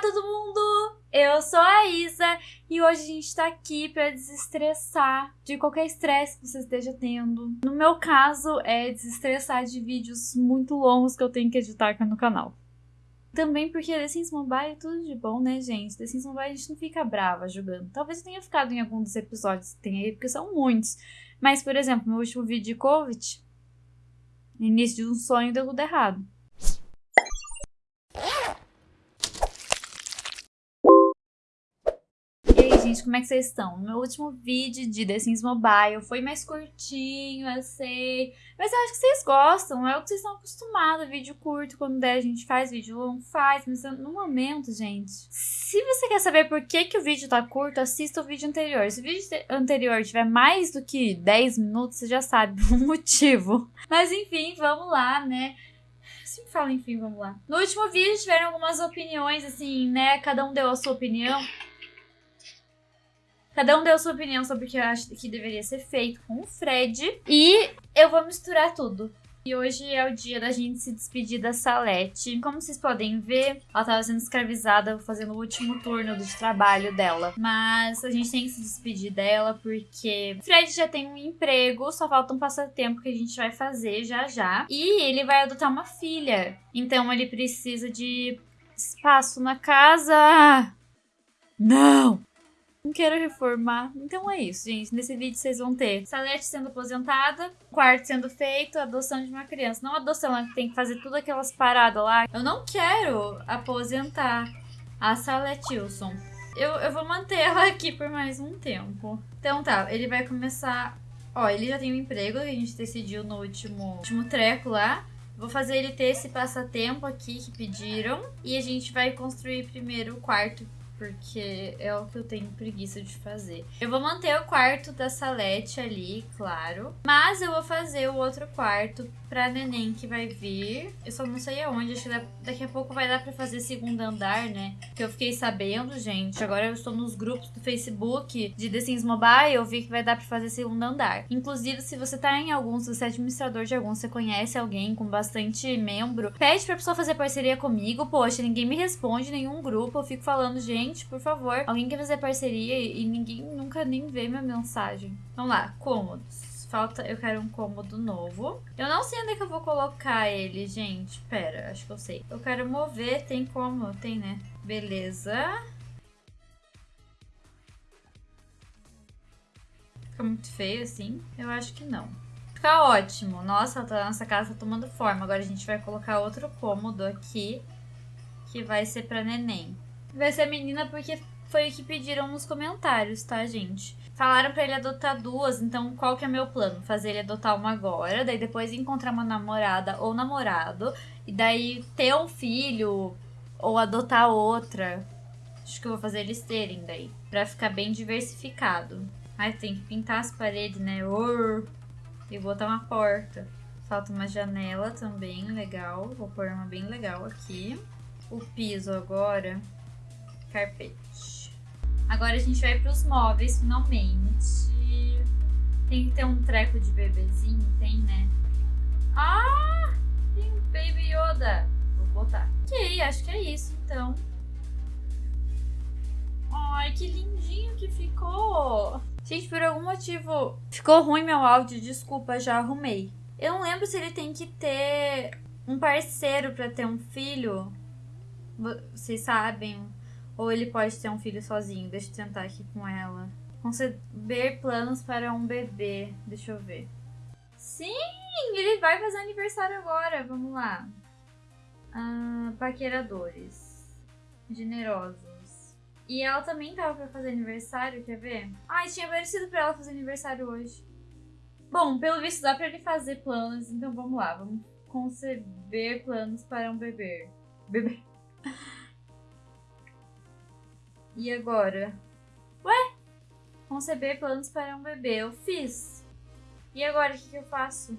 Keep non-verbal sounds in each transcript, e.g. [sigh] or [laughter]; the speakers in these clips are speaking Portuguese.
Todo mundo! Eu sou a Isa e hoje a gente tá aqui pra desestressar de qualquer estresse que você esteja tendo. No meu caso, é desestressar de vídeos muito longos que eu tenho que editar aqui no canal. Também porque The Sims Mobile é tudo de bom, né, gente? The Sims Mobile a gente não fica brava jogando. Talvez eu tenha ficado em algum dos episódios que tem aí, porque são muitos. Mas, por exemplo, meu último vídeo de Covid, início de um sonho deu tudo errado. Gente, como é que vocês estão? Meu último vídeo de The Sims Mobile foi mais curtinho, eu sei. Mas eu acho que vocês gostam, é o que vocês estão acostumados. Vídeo curto, quando der a gente faz, vídeo longo faz. Mas no momento, gente, se você quer saber por que, que o vídeo tá curto, assista o vídeo anterior. Se o vídeo anterior tiver mais do que 10 minutos, você já sabe [laughs] o motivo. Mas enfim, vamos lá, né? sempre falo, enfim, vamos lá. No último vídeo tiveram algumas opiniões, assim, né? Cada um deu a sua opinião. Cada um deu sua opinião sobre o que eu acho que deveria ser feito com o Fred. E eu vou misturar tudo. E hoje é o dia da gente se despedir da Salete. Como vocês podem ver, ela estava sendo escravizada fazendo o último turno de trabalho dela. Mas a gente tem que se despedir dela porque o Fred já tem um emprego, só falta um passatempo que a gente vai fazer já já. E ele vai adotar uma filha. Então ele precisa de espaço na casa. Não! Não quero reformar. Então é isso, gente. Nesse vídeo vocês vão ter Salete sendo aposentada, quarto sendo feito, adoção de uma criança. Não adoção, ela tem que fazer tudo aquelas paradas lá. Eu não quero aposentar a Salete Wilson. Eu, eu vou manter ela aqui por mais um tempo. Então tá, ele vai começar... Ó, ele já tem um emprego que a gente decidiu no último, último treco lá. Vou fazer ele ter esse passatempo aqui que pediram. E a gente vai construir primeiro o quarto porque é o que eu tenho preguiça de fazer. Eu vou manter o quarto da Salete ali, claro, mas eu vou fazer o outro quarto pra neném que vai vir. Eu só não sei aonde, acho que daqui a pouco vai dar pra fazer segundo andar, né? Que eu fiquei sabendo, gente. Agora eu estou nos grupos do Facebook de The Sims Mobile, eu vi que vai dar pra fazer segundo andar. Inclusive, se você tá em algum, se você é administrador de algum, você conhece alguém com bastante membro, pede pra pessoa fazer parceria comigo. Poxa, ninguém me responde, nenhum grupo. Eu fico falando, gente, por favor, alguém quer fazer parceria e ninguém nunca nem vê minha mensagem. Vamos lá, cômodos. Falta, eu quero um cômodo novo. Eu não sei onde é que eu vou colocar ele, gente. Pera, acho que eu sei. Eu quero mover, tem como? Tem, né? Beleza. Fica muito feio assim? Eu acho que não. Fica ótimo. Nossa, a nossa casa tá tomando forma. Agora a gente vai colocar outro cômodo aqui. Que vai ser pra neném. Vai ser menina porque foi o que pediram nos comentários, tá, gente? Falaram pra ele adotar duas, então qual que é meu plano? Fazer ele adotar uma agora, daí depois encontrar uma namorada ou namorado, e daí ter um filho ou adotar outra. Acho que eu vou fazer eles terem daí, pra ficar bem diversificado. Ai, tem que pintar as paredes, né? E botar uma porta. Falta uma janela também, legal. Vou pôr uma bem legal aqui. O piso agora, carpete. Agora a gente vai pros móveis, finalmente. Tem que ter um treco de bebezinho, tem, né? Ah! Tem um Baby Yoda. Vou botar. Ok, acho que é isso, então. Ai, que lindinho que ficou. Gente, por algum motivo ficou ruim meu áudio, desculpa, já arrumei. Eu não lembro se ele tem que ter um parceiro pra ter um filho. Vocês sabem, ou ele pode ter um filho sozinho. Deixa eu tentar aqui com ela. Conceber planos para um bebê. Deixa eu ver. Sim, ele vai fazer aniversário agora. Vamos lá. Ah, paqueradores. Generosos. E ela também tava pra fazer aniversário, quer ver? Ai, tinha parecido pra ela fazer aniversário hoje. Bom, pelo visto dá pra ele fazer planos, então vamos lá. Vamos conceber planos para um bebê. Bebê. [laughs] E agora? Ué? Conceber planos para um bebê. Eu fiz. E agora, o que, que eu faço?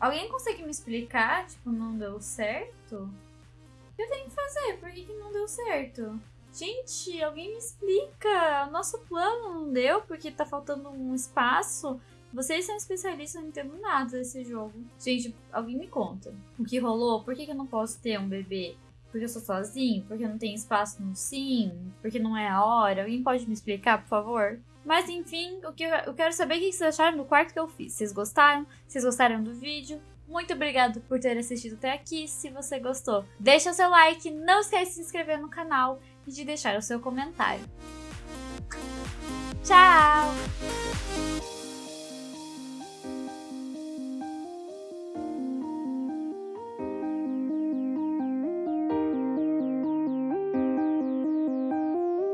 Alguém consegue me explicar? Tipo, não deu certo? O que eu tenho que fazer? Por que, que não deu certo? Gente, alguém me explica. O nosso plano não deu porque tá faltando um espaço. Vocês são especialistas, não entendo nada desse jogo. Gente, alguém me conta. O que rolou? Por que, que eu não posso ter um bebê? Porque eu sou sozinho? Porque não tenho espaço no sim? Porque não é a hora? Alguém pode me explicar, por favor? Mas enfim, o que eu, quero saber o que vocês acharam do quarto que eu fiz. Vocês gostaram? Vocês gostaram do vídeo? Muito obrigado por ter assistido até aqui. Se você gostou, deixa o seu like, não esquece de se inscrever no canal e de deixar o seu comentário. Tchau!